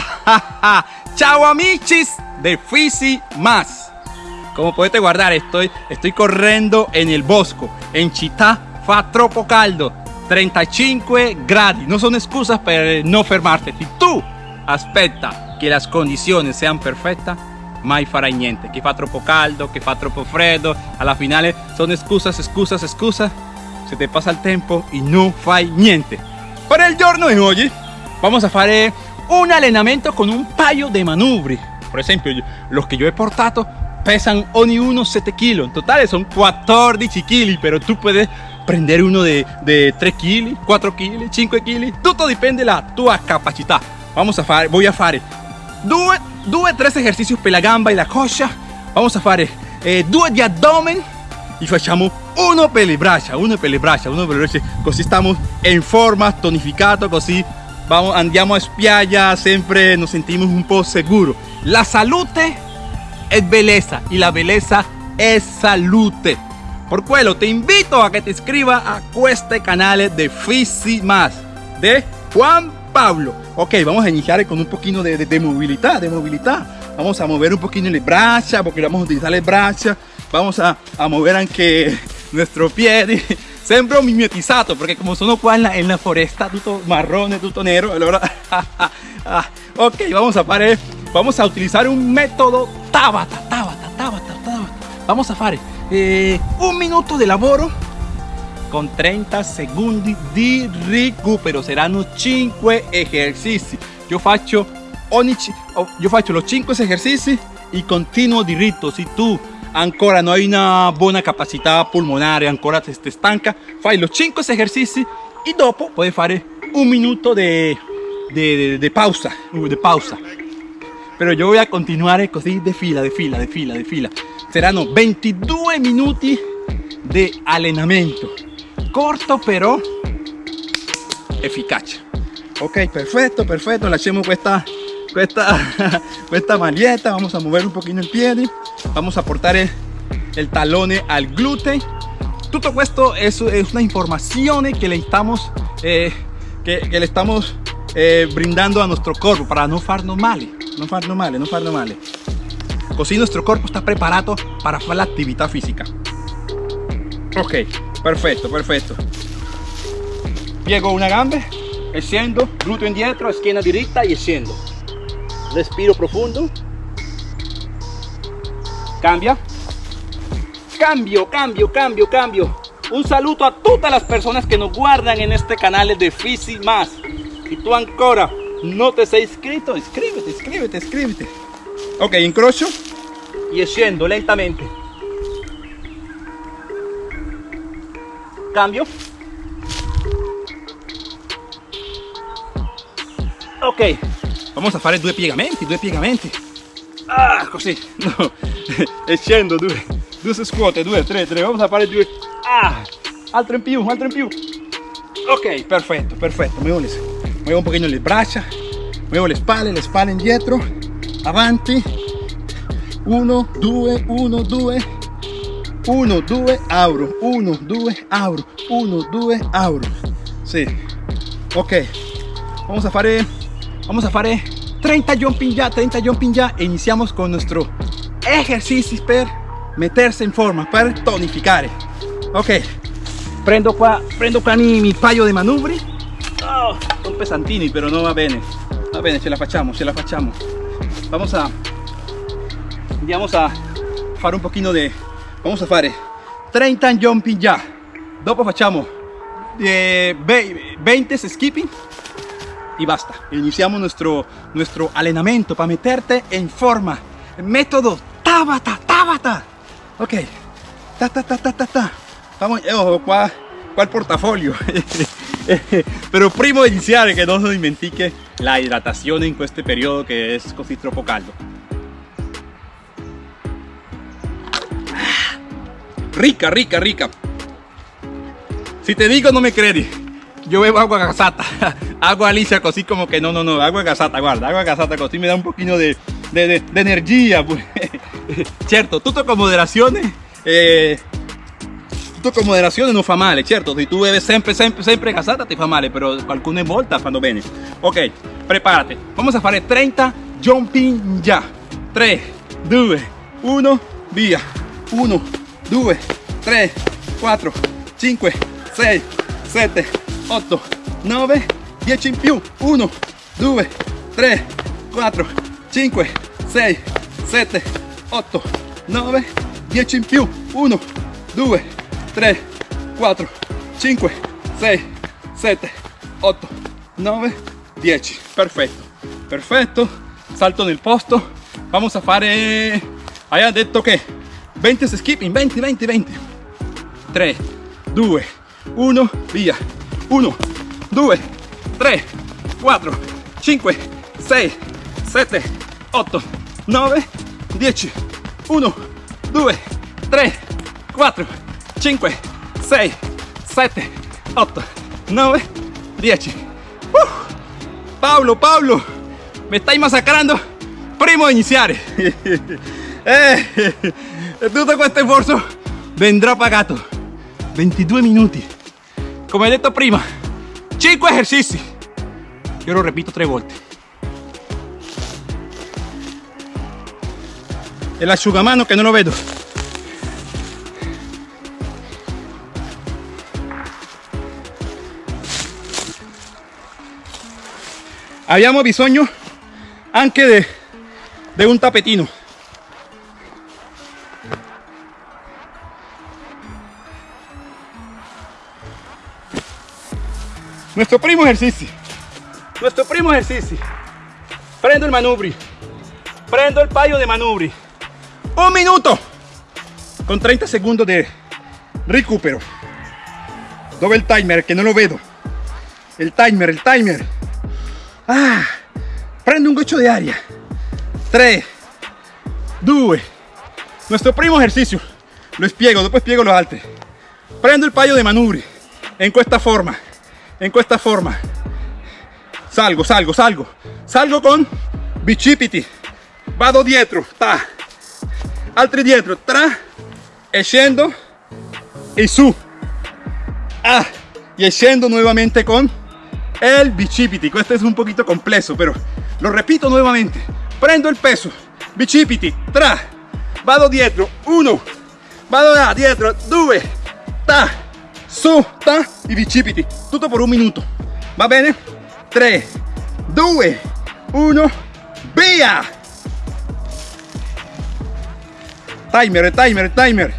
Chao amichis de Fisi Más. Como puedes guardar, estoy, estoy corriendo en el bosco. En Città fa troppo caldo. 35 gradi. No son excusas per no fermarte. Si tu aspetta che le condizioni sean perfette, mai farai niente. Che fa troppo caldo, che fa troppo freddo. Alla finale sono excusas, excusas, excusas. Se te pasa el tiempo y no fai niente. Para el giorno de hoy vamos a fare un allenamento con un paio de manubri. Por ejemplo, los que yo he portado pesan ogni uno 7 kilos. En total son 14 kg, pero tú puedes prender uno de, de 3 kg, 4 kg, 5 kg. Todo depende la tua capacità. Vamos a fare, voy a fare due, due, tres ejercicios per la gamba e la coscia. Vamos a fare eh, due di abdomen y facciamo uno per le braccia, uno per le braccia, uno per le braccia. Così stiamo in forma, tonificato, così vamos, andiamo a spiaggia, sempre nos sentimos un po' seguro. La salute es belleza y la belleza es salute. Por quello te invito a que te inscribas a este canal de Fisi Más de Juan Pablo. Ok, vamos a iniciar con un poquito de, de, de movilidad, de movilidad. Vamos a mover un poquito las brachas porque vamos a utilizar las brachas. Vamos a, a mover anche nuestro pie. Sembro mimetizado porque como sono qua en la, en la foresta, tutto marrone, tutto nero. Allora, ok, vamos a fare, vamos a utilizar un método Tabata, Tabata, Tabata, Tabata. Vamos a fare eh, un minuto de lavoro con 30 secondi di recupero. Saranno 5 esercizi. Io faccio, ogni, io faccio los 5 esercizi e continuo diritto. Si tu ancora no hai una buona capacità pulmonare, ancora te, te stanca, fai los 5 esercizi e dopo puoi fare un minuto de, de, de, de pausa, de pausa. Pero yo voy a continuar così de fila, de fila, de fila, de fila. Saranno 22 minuti di allenamento. Corto però efficace. Ok, perfecto, perfecto. Lasciamo questa, questa, questa maglietta. Vamos a mover un poquito el pie. Vamos a portar el, el talone al glúteo. Tutto questo es, es una información que le estamos, eh, que, le estamos eh, brindando a nuestro cuerpo para no farnos mal. No farnos mal, no farnos mal. Così nuestro cuerpo está preparado para hacer la actividad física. Ok, perfecto, perfecto. Piego una gamba, scendo, glúteo indietro, esquina directa y scendo. Respiro profundo. Cambia. Cambio, cambio, cambio, cambio. Un saludo a todas las personas que nos guardan en este canal de Fisi Más. Si tú ancora no te has inscrito, inscríbete, inscríbete, inscríbete. Ok, incrocio y scendo lentamente. Cambio. Ok, vamos a fare due piegamenti, due piegamenti. Ah, così. No. e scendo, due, due scuote, due, tre, tre. Vamos a fare due. Ah, altro in più, altro in più. Ok, perfetto, perfetto. Muevo, le, muevo un pochino le braccia, muevo le spalle, le spalle indietro, avanti. Uno, due, uno, due. 1, 2, apro, 1, 2, apro, 1, 2, apro. Sí. Ok. Vamos a fare, vamos a fare 30 jumping ya, 30 jumping ya. E iniziamo con nuestro ejercicio per meterse in forma, per tonificare. Ok. Prendo qua, prendo qua mi paio di manubri. Oh, son pesantini, pero no va bene. Va bene, ce la facciamo, ce la facciamo. Vamos a, andiamo a fare un pochino de vamos a fare 30 jumping ya dopo facciamo eh, 20 skipping y basta. Iniciamos nuestro nuestro allenamento para meterte en forma. Método Tabata Tabata. Ok. Ta ta ta ta ta ta. Vamos qua il portafolio pero primo iniciar que no se dimentiche la hidratación en este periodo que es così troppo caldo rica, rica, rica. Si te digo no me crees, yo bebo agua gasata, agua lisa, así como que no, no, no, agua gasata, guarda, agua gasata, así me da un poquito de, de, de, de energía. Pues. Cierto, tutto con moderación, eh, tutto con moderazione non fa male, certo, se tu bevi sempre, sempre, sempre casata ti fa male, però qualcuno volta fanno bene. Ok, preparate, vamos a fare 30 jumping ya. 3, 2, 1, via. 1, 2, 3, 4, 5, 6, 7, 8, 9, 10 in più. 1, 2, 3, 4, 5, 6, 7, 8, 9, 10 in più. 1, 2, 3, 4, 5, 6, 7, 8, 9, 10. Perfetto, perfetto. Salto nel posto. Vamos a fare... Hai detto che 20 skipping, 20, 20, 20. 3, 2, 1, via. 1, 2, 3, 4, 5, 6, 7, 8, 9, 10. 1, 2, 3, 4, 5, 6, 7, 8, 9, 10. Uh, Pablo, Pablo, me estáis masacrando. Primo de iniciar. eh, tutto questo sforzo vendrà pagato. 22 minuti. Come detto prima, 5 esercizi. Io lo repito tre volte. El asciugamano che non lo vedo. Abbiamo bisogno anche de, de un tapetino. Nuestro primo ejercicio. Nuestro primo ejercicio. Prendo el manubri. Prendo el payo de manubri. Un minuto. Con 30 segundos de recupero. Dove el timer? Que no lo veo. El timer, el timer. Ah, prendo un goccio de aria. 3, 2. Nuestro primo ejercicio. Lo spiego, dopo spiego los altri. Prendo il paio di manubri. En questa forma. En questa forma. Salgo, salgo, salgo. Salgo con bicipiti. Vado dietro. Ta. Altri dietro. Tra. E scendo. E su. Ah. Y scendo nuevamente con el bicipiti. Questo es un poquito complejo, pero lo repito nuevamente. Prendo el peso. Bicipiti. Tra. Vado dietro. Uno. Vado da dietro. Due. Ta. Su. Ta. Y bicipiti. Tutto por un minuto. Va bene? 3, 2, 1. Via. Timer, timer, timer.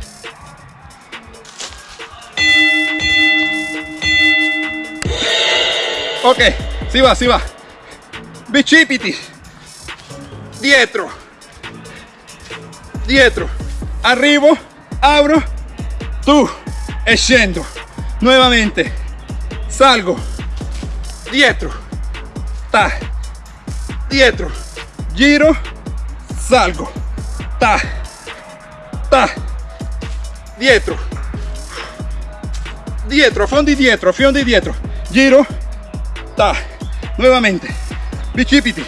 Ok, si va, si va. Bicipiti. Dietro. Dietro. Arrivo. Abro. Tu. E. Nuevamente. Salgo. Dietro. Ta. Dietro. Giro. Salgo. Ta. Ta. Dietro. Dietro, fondi dietro, fondi dietro. Giro ta, nuevamente, bicipiti,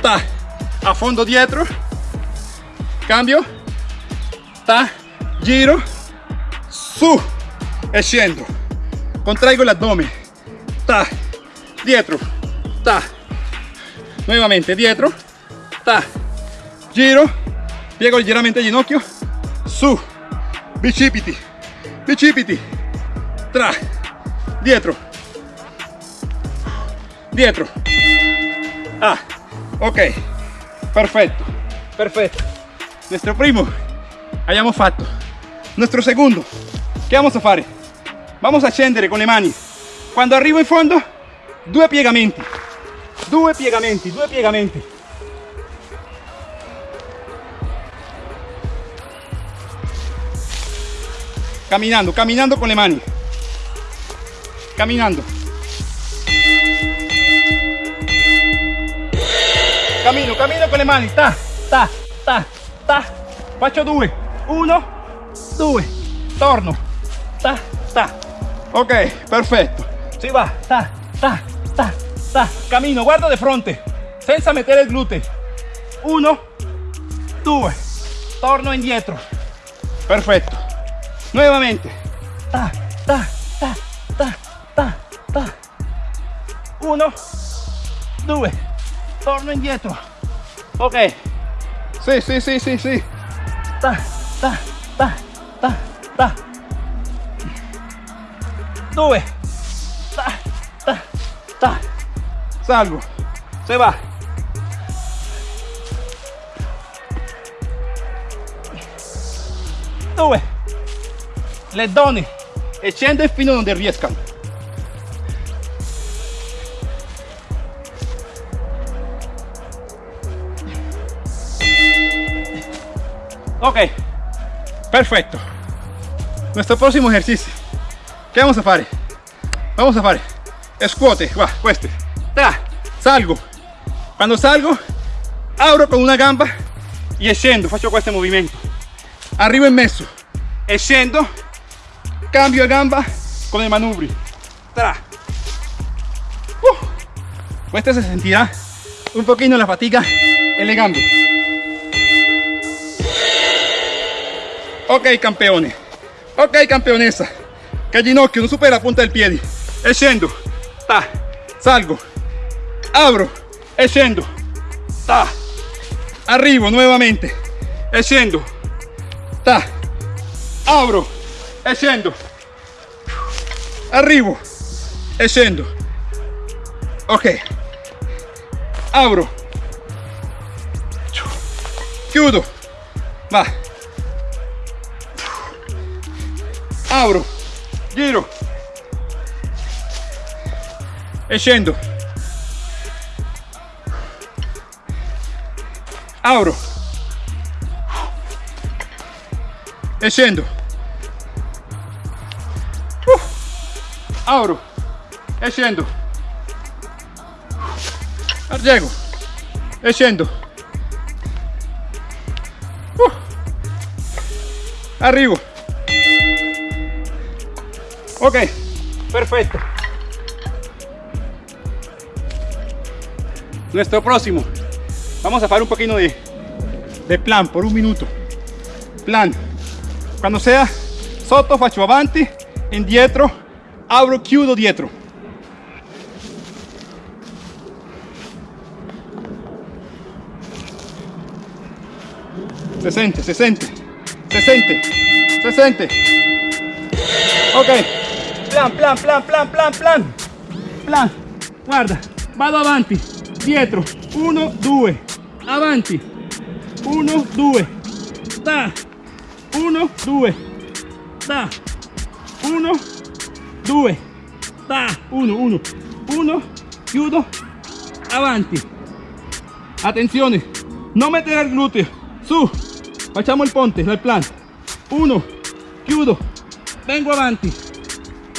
ta, a fondo dietro, cambio, ta, giro, su, e scendo, contraigo l'addome, ta, dietro, ta, nuevamente dietro, ta, giro, piego ligeramente il ginocchio, su, bicipiti, bicipiti, tra, dietro, dietro. Ah. Ok. Perfetto perfetto nuestro primo. Abbiamo fatto. Nuestro segundo. Che vamos a fare vamos a scendere con le mani quando arrivo in fondo due piegamenti due piegamenti due piegamenti caminando caminando con le mani caminando Camino, camino con le mani. Ta, ta, ta, ta. Faccio due. Uno, due. Torno. Ta, ta. Ok, perfetto. Si va. Ta, ta, ta, ta. Camino, guardo de fronte. Senza mettere il gluteo. Uno, due. Torno indietro. Perfetto. Nuevamente. ta, ta, ta, ta, ta, ta. Uno, due, torno indietro. Ok. Sì, sì, sì, sì, sì. Ta, ta, ta, ta, ta. Due. Ta, ta, ta. Salgo. Se va. Due. Le donne. E scende fino a donde riescano. Ok, perfecto. Nuestro próximo ejercicio. ¿Qué vamos a hacer? Vamos a hacer squat, va, questo. Tra, salgo. Cuando salgo, abro con una gamba y scendo, faccio este movimiento. Arriba en meso, e scendo, cambio gamba con el manubrio. Tra. Uh. Se sentirá un poquito la fatiga en le gambe. Ok campeones, ok campionessa, el ginocchio no supera la punta del pie, e ta, salgo, abro, e scendo, ta, arrivo nuevamente, e ta, abro, e scendo, arrivo, e scendo, ok, abro, chiudo, va, abro, giro e scendo. Abro e scendo. Uh, abro e scendo. E scendo. Arrivo. Ok, perfecto. Nuestro próximo. Vamos a hacer un poquito de, de plan por un minuto. Plan. Cuando sea sotto faccio avanti, indietro, abro, chiudo dietro. Se siente, se siente, se siente, se siente. Ok, plan, plan, plan, plan, plan, plan. Plan, guarda, vado avanti, dietro, 1, 2, avanti, 1, 2, da, 1, 2, da, 1, 2, da, 1, 1, 1, chiudo, avanti. Attenzione, non mettere il gluteo, su, facciamo il ponte, il plan. 1, chiudo, vengo avanti,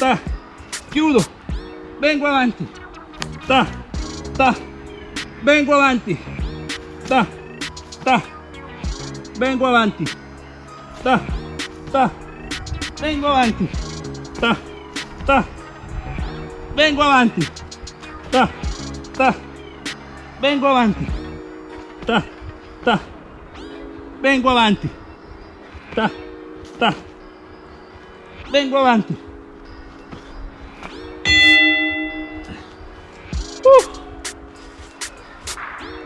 ta, chiudo, vengo avanti, ta, ta, vengo avanti, ta, ta, vengo avanti, ta, ta, vengo avanti, ta, ta, vengo avanti, ta, ta, vengo avanti, ta, ta, vengo avanti, vengo avanti.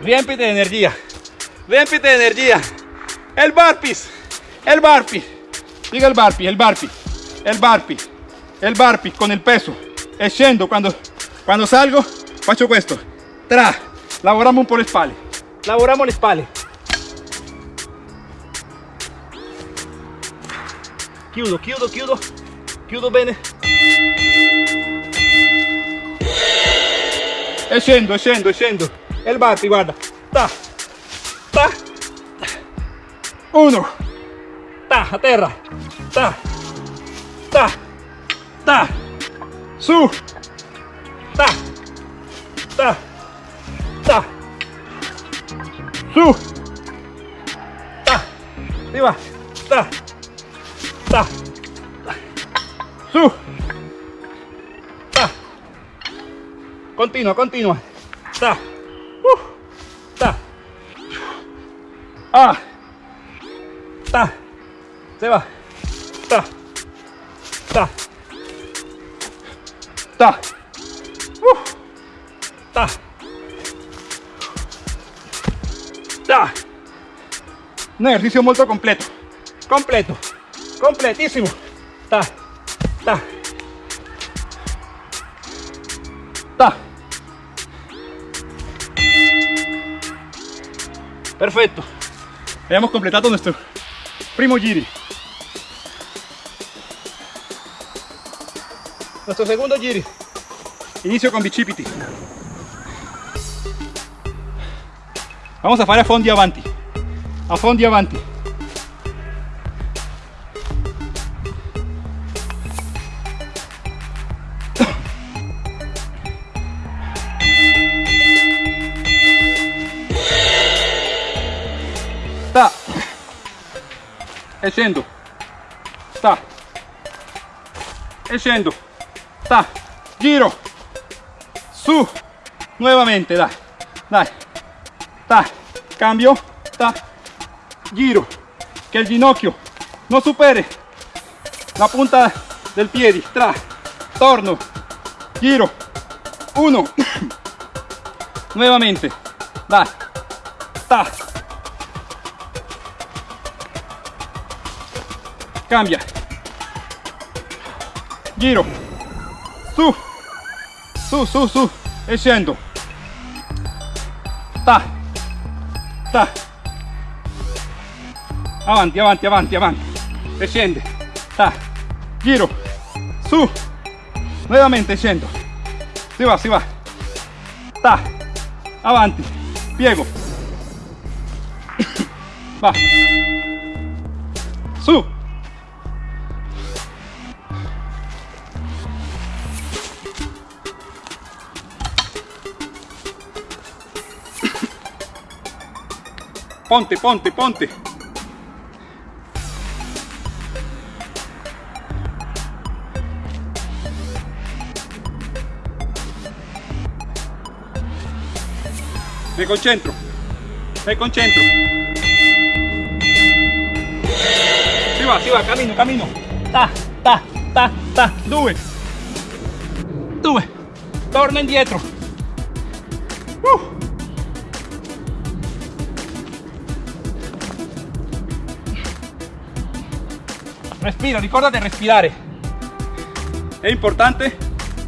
Riempite de energía, riempite de energía. El barpis, el barpi, diga el barpi, el barpi, el barpi, el barpi con el peso. E scendo cuando, salgo, faccio questo. Tra, lavoriamo un po' le spalle, lavoriamo le spalle. Chiudo, chiudo, chiudo, chiudo bene. E scendo. E il batti, guarda. Ta, ta, uno, ta, a terra, ta, ta, ta, su, ta, ta, ta, su, ta, arriba, ta, ta, su, ta, continua, continua, ta, ah, ta, se va, ta, ta, ta, uh, ta, ta. Un ejercicio muy completo, completo, completísimo. Ta, ta, ta. Perfecto. Hemos completado nuestro primo giri. Nuestro segundo giri. Inicio con bicipiti. Vamos a fare a fondi avanti. A fondi avanti. Scendo. Sta. E scendo. Sta. Giro. Su. Nuevamente, dai. Dai. Ta. Cambio. Ta. Giro. Que el ginocchio no supere la punta del piede. Tra. Torno. Giro. Uno. Nuevamente. Dai. Ta. Cambia. Giro. Su. Su, su, su. E. Ta. Ta. Avanti, avanti, avanti, avanti. E scende. Ta. Giro. Su. Nuevamente scendo. Si va, si va. Ta. Avanti. Piego. Va. Ponte, ponte, ponte. Me concentro. Me concentro. Si va, si va, camino, camino. Ta, ta, ta, ta. Due. Due. Torna indietro. Respira, ricordate respirare. È importante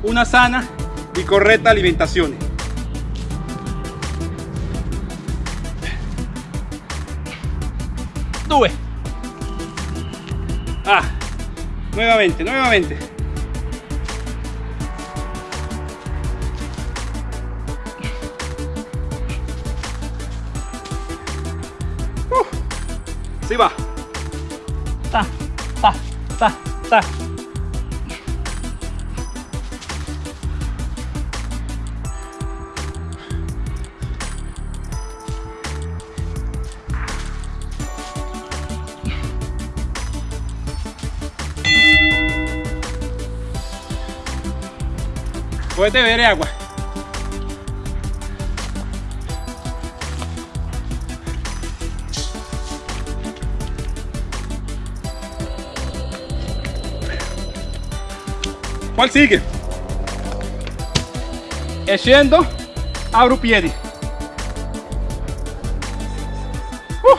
una sana y correcta alimentación. Due. Ah, nuevamente, nuevamente. Ta. Puedes beber agua. ¿Cuál sigue? E scendo, apro piedi. Uh,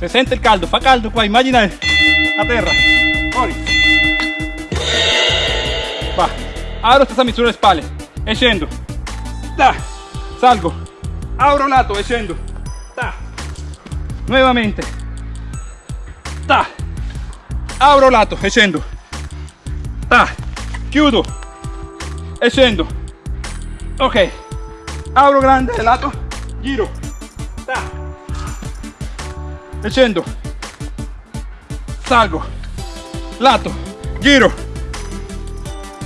se sente il caldo, fa caldo qua, immagina a terra. Fuori. Va, apro questa misura le spalle, e salgo, apro un lato e scendo. Da, nuovamente. Da, apro lato e. Chiudo e scendo ok. Apro grande lato giro. Ta, e salgo. Lato. Giro.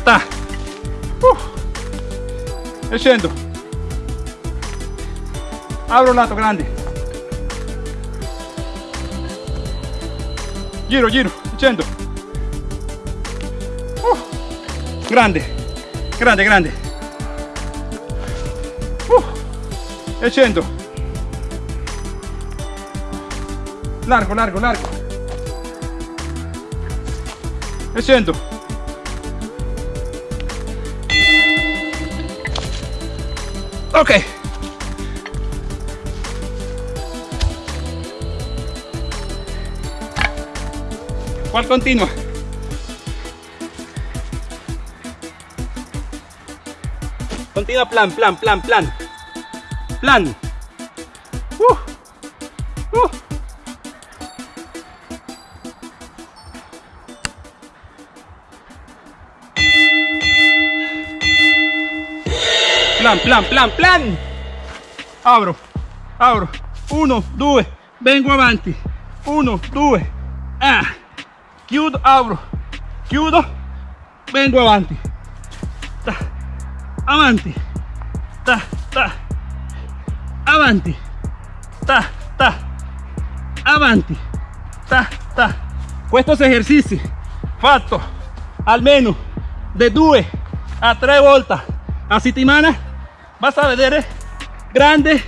Ta, uh, e scendo lato grande. Giro giro. Scendo grande. Grande grande. Uh, e scendo largo largo largo. E scendo ok. ¿Cuál continua? Continua plan, plan, plan, plan. Plan. Uh, uh. Plan, plan, plan, plan. Abro, abro. Uno, due, vengo avanti. Uno, due. Ah. Chiudo, abro. Chiudo, vengo avanti. Avanti. Ta, ta. Avanti. Ta, ta. Avanti. Ta, ta. Estos ejercicios fatto almeno de 2 a 3 volte a settimana vas a vedere grandes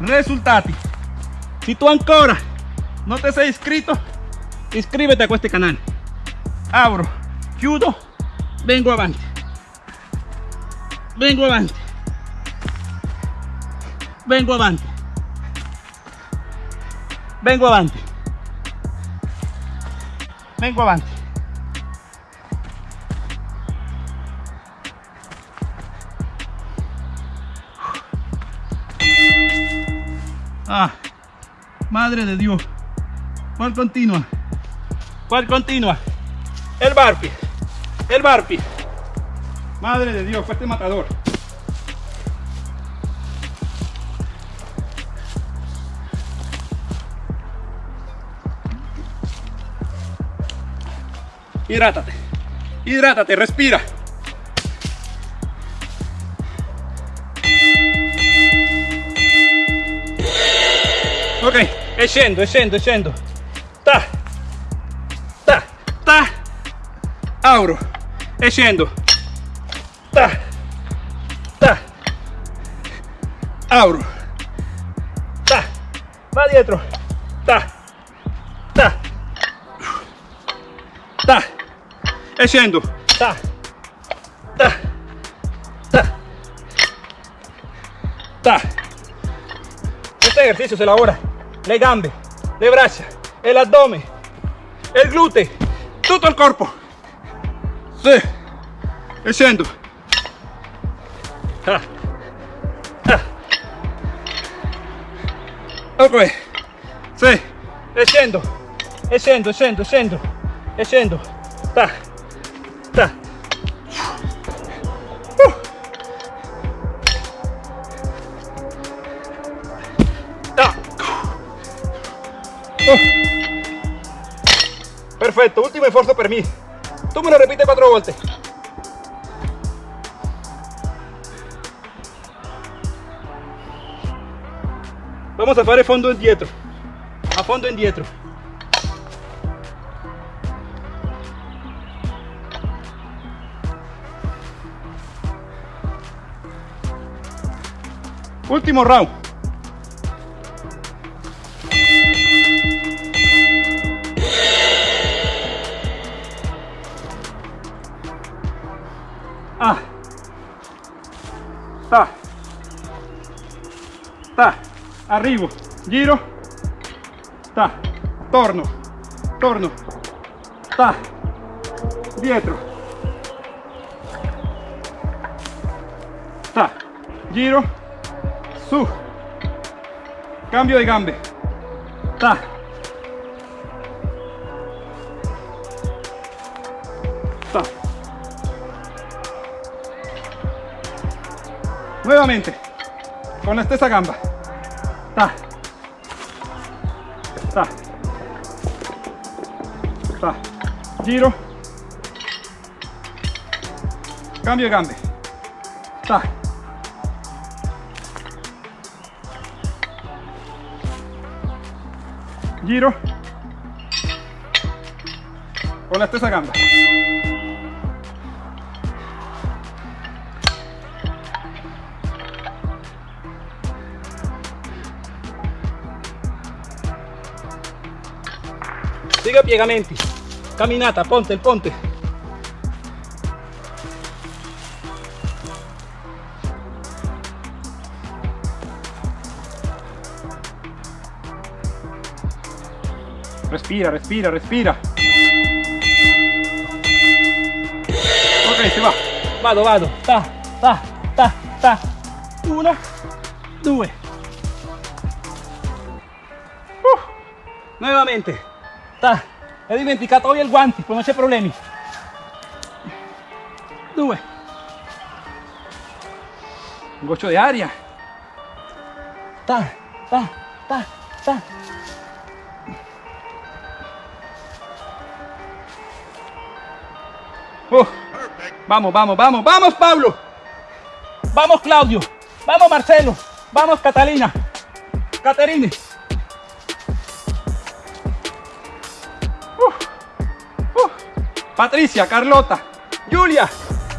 risultati. Si tú ancora no te sei inscrito, inscríbete a este canal. Abro, chiudo, vengo avanti. Vengo avanti. Vengo avanti. Vengo avanti. Vengo avanti. Ah, madre de Dios. ¿Cuál continua? ¿Cuál continua? El barpi. El barpi. Madre de Dios, fue este matador. Hidrátate. Hidrátate, respira. Ok, e scendo, e. Ta. Ta. Ta. Auro. E scendo. Ta. Ta. Auro. Ta. Va dietro. Ta. Ta. Ta. E scendo. Ta. Ta. Ta. Ta. Este ejercicio se elabora le gambe, le braccia, el abdomen, el glúteo, todo el cuerpo. Sí, e scendo. Ah. Ah. Ok, sì, e scendo, e scendo, scendo. Ta, ta. Uh. Ta. Oh. Perfecto, último esfuerzo per mí. Tú me lo repites cuatro volte. Vamos a fare fondo indietro. A fondo indietro. Último round. Arrivo. Giro. Ta. Torno. Torno. Ta. Dietro. Ta. Giro. Su. Cambio de gambe. Ta. Ta. Nuevamente, con stessa gamba. Ta. Ta. Ta. Giro. Cambio de gambe. Ta. Giro. Con la stessa gamba. Siga piegamenti. Camminata, ponte, il ponte. Respira, respira, respira. Ok, si va. Vado, vado. Ta, ta, ta, ta. Uno, due. Nuevamente. Ta. He dimenticato hoy el guante, pues no c'è problemi. Due. Un goccio de aria. Ta, ta, ta, ta. Vamos, vamos, vamos, vamos, Pablo. Vamos, Claudio. Vamos, Marcelo. Vamos, Catalina. Caterine. Patricia, Carlota, Julia,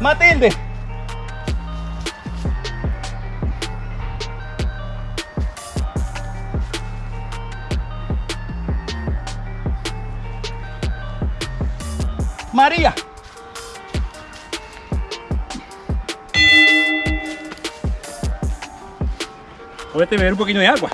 Matilde. María. Puedes beber un poquito de agua.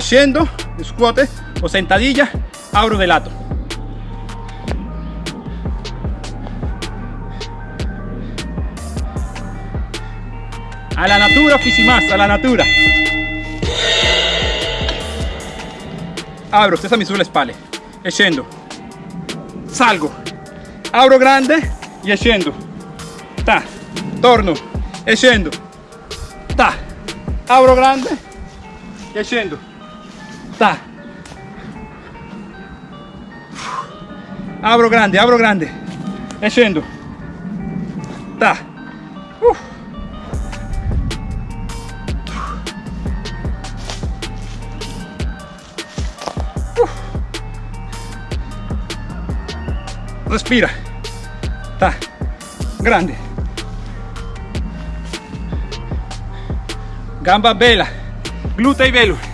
Scendo, scuote o sentadilla, abro de lato. A la natura, más, a la natura. Abro, stessa misura le spalle. E scendo. Salgo. Abro grande e scendo. Ta. Torno. E. Ta. Abro grande scendo. Abro grande, abro grande. E scendo. Ta. Uh. respira ta grande gamba bella glutei velo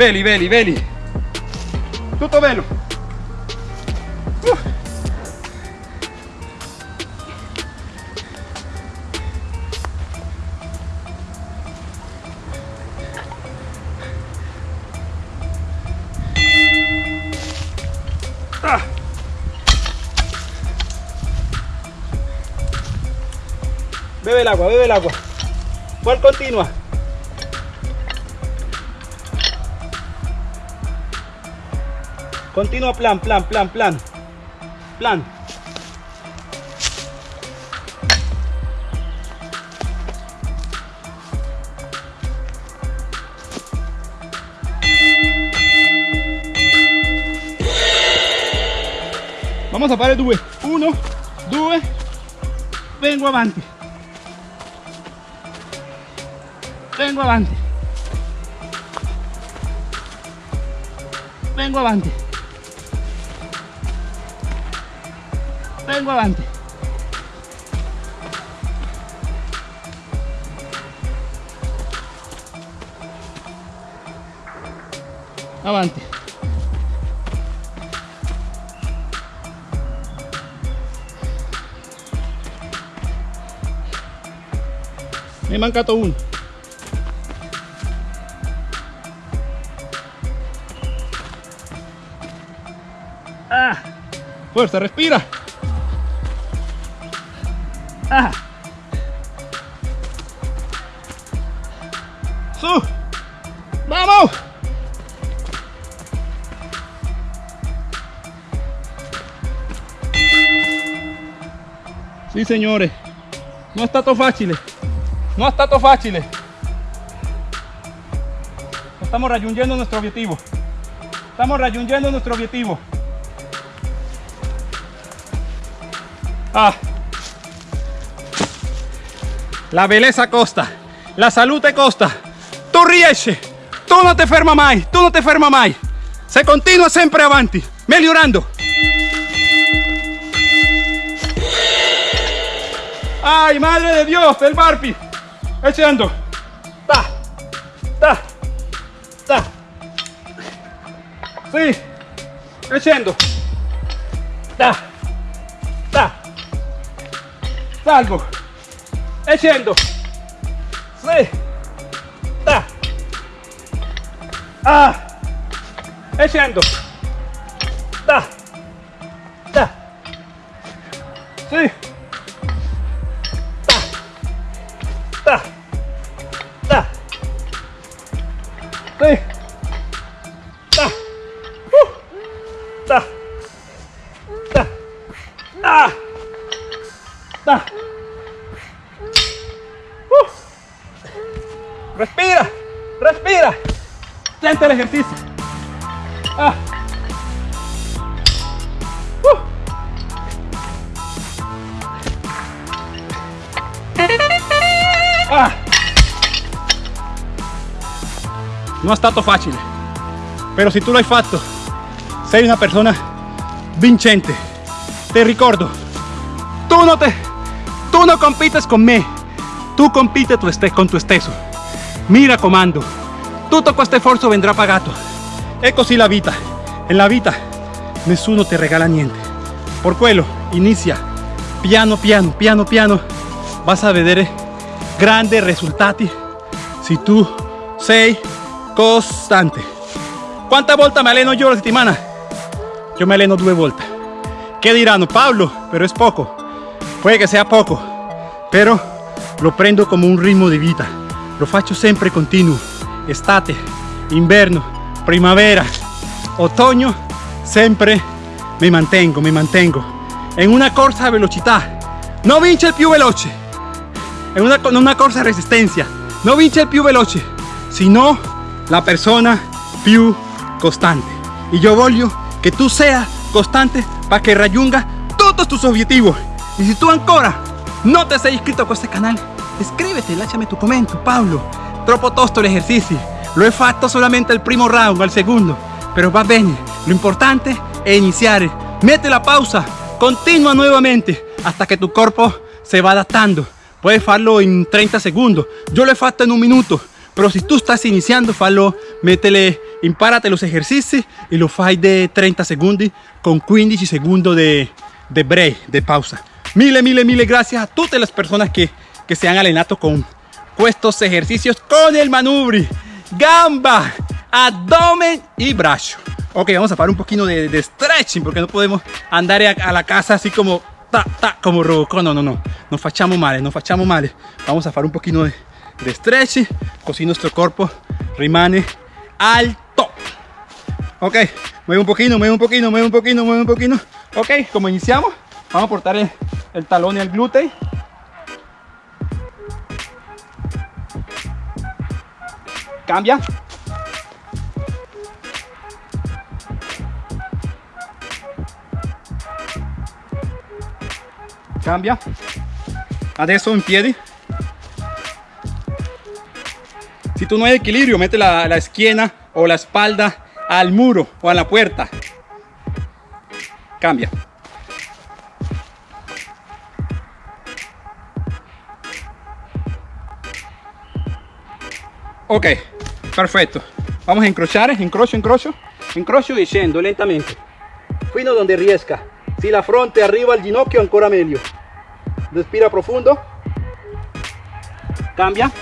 veli veli veli tutto. Ah. Bebe el agua, bebe el agua. ¿Cuál continua? Continua plan, plan, plan, plan. Plan. Vamos a fare due. Uno, due, vengo avanti. Vengo avanti. Vengo avanti. Vengo. Avanti. Mi è mancato uno. Ah, fuerza, respira. Su. Vamos. Sì signore, non è stato facile, non è stato facile. Estamos raggiungendo nuestro objetivo. Estamos raggiungendo nuestro objetivo. Ah. La bellezza costa, la salute costa. Tu riesci, tu non ti ferma mai, tu non ti ferma mai. Se continua sempre avanti, migliorando. Ay, madre de Dios, el barpi. Echando. Ta, ta, ta. Sí, echando. Ta, salgo e scendo sì da ah. E Non è stato facile, però se tu l'hai fatto, sei una persona vincente. Te ricordo, tu non, te, tu non compites con me, tu compite tu este, con tu stesso. Mi raccomando, tutto questo sforzo vendrà pagato. È così la vita. En la vita nessuno ti regala niente. Por quello, inizia piano piano, piano piano. Vas a vedere grandi risultati se tu sei costante. ¿Cuántas volte me alleno yo la settimana? Yo me alleno due volte. ¿Qué dirán? Pablo? Pero es poco. Puede que sea poco, pero lo prendo como un ritmo di vita. Lo faccio sempre continuo. Estate, inverno, primavera, otoño, sempre mi mantengo, mi mantengo. En una corsa a velocità. No vince il più veloce. En una, una corsa resistencia. No vince il più veloce, sino la persona più costante. Y yo voglio que tú seas costante para que raggiunga todos tus objetivos. Y si tú ancora no te sei iscritto a este canal, iscríbete, lasciami tu commento, Paolo. Troppo tosto l'esercizio. Lo he fatto solamente al primo round, al segundo. Pero va bene. Lo importante es iniciar. Mete la pausa. Continua nuevamente hasta que tu cuerpo se va adaptando. Puedes farlo en 30 segundos. Yo lo he fatto en un minuto. Pero si tú estás iniciando, fallo, métele, impárate los ejercicios y lo fai de 30 segundos con 15 segundos de, de break, de pausa. Mille, mille, mille gracias a todas las personas que, que se han allenado con estos ejercicios con el manubri, gamba, abdomen y brazo. Ok, vamos a parar un poquito de, stretching porque no podemos andar a, la casa así como ta, ta, como Robocop. No, no, no, no facciamo male, no facciamo male. Vamos a fare un pochino de, de stretch, così nuestro cuerpo rimane alto. Ok, mueve un poquito, mueve un poquito, mueve un poquito, mueve un poquito. Ok, como iniciamos, vamos a portar el, el talón y el glúteo. Cambia. Cambia. Adesso in piedi. Si tú no hay equilibrio, mete la, la esquina o la espalda al muro o a la puerta. Cambia. Ok, perfecto. Vamos a encrochar, encrocho, encrocho, encrocho y scendo lentamente. Fino donde riesca. Si la fronte arriba al ginocchio, ancora meglio. Respira profundo. Cambia.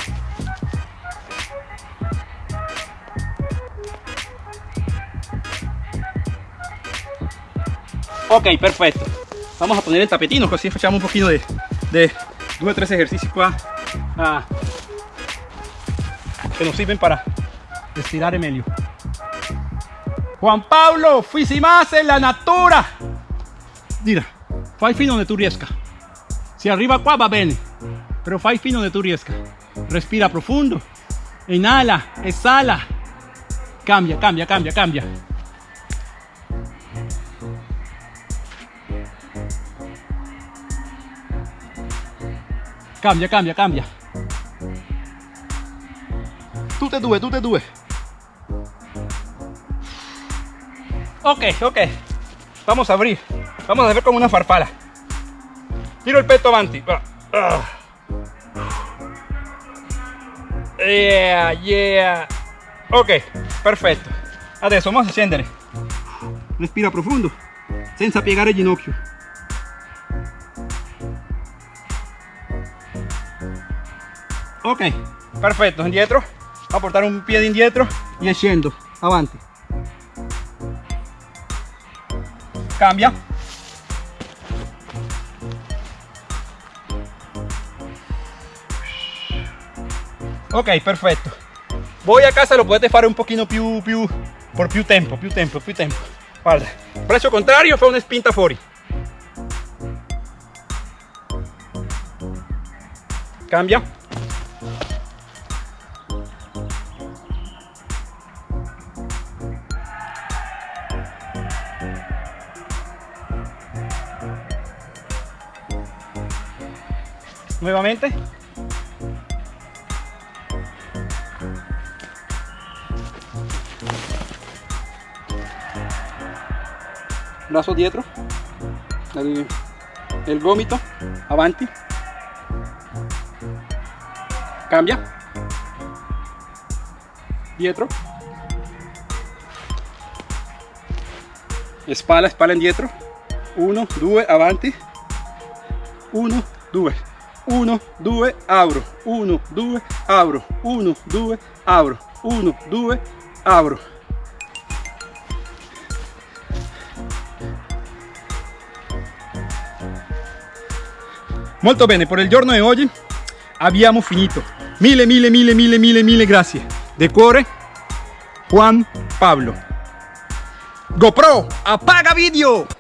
Ok, perfecto. Vamos a poner el tapetino, così facciamo un pochino de, de due o tres ejercicios qua ah, que nos sirven para estirar meglio. Juan Pablo, más en la natura. Mira, fai fino donde tu riesca. Si arriba qua va bene, pero fai fino donde tu riesca. Respira profundo. Inhala, exhala. Cambia, cambia, cambia, cambia. Cambia, cambia, cambia. Tutte e due, tutte e due. Ok, ok. Vamos a abrir. Vamos a hacer como una farfala. Tiro el pecho avanti. Ah. Yeah, yeah. Ok, perfetto. Adesso vamos a scendere. Respira profondo, senza piegare il ginocchio. Ok perfetto indietro a portare un piede indietro. E scendo avanti cambia. Ok perfetto voi a casa lo potete fare un pochino più, più por più tempo più tempo più tempo. Guarda braccio contrario fa una spinta fuori cambia nuevamente. Brazo dietro. El, el gomito avanti. Cambia. Dietro. Spalla spalla indietro 1 2 avanti. 1 2 1 2 apro 1 2 apro 1 2 apro 1 2 apro molto bene per il giorno di oggi abbiamo finito. Mille mille mille mille mille mille grazie de cuore Juan Pablo. GoPro apaga video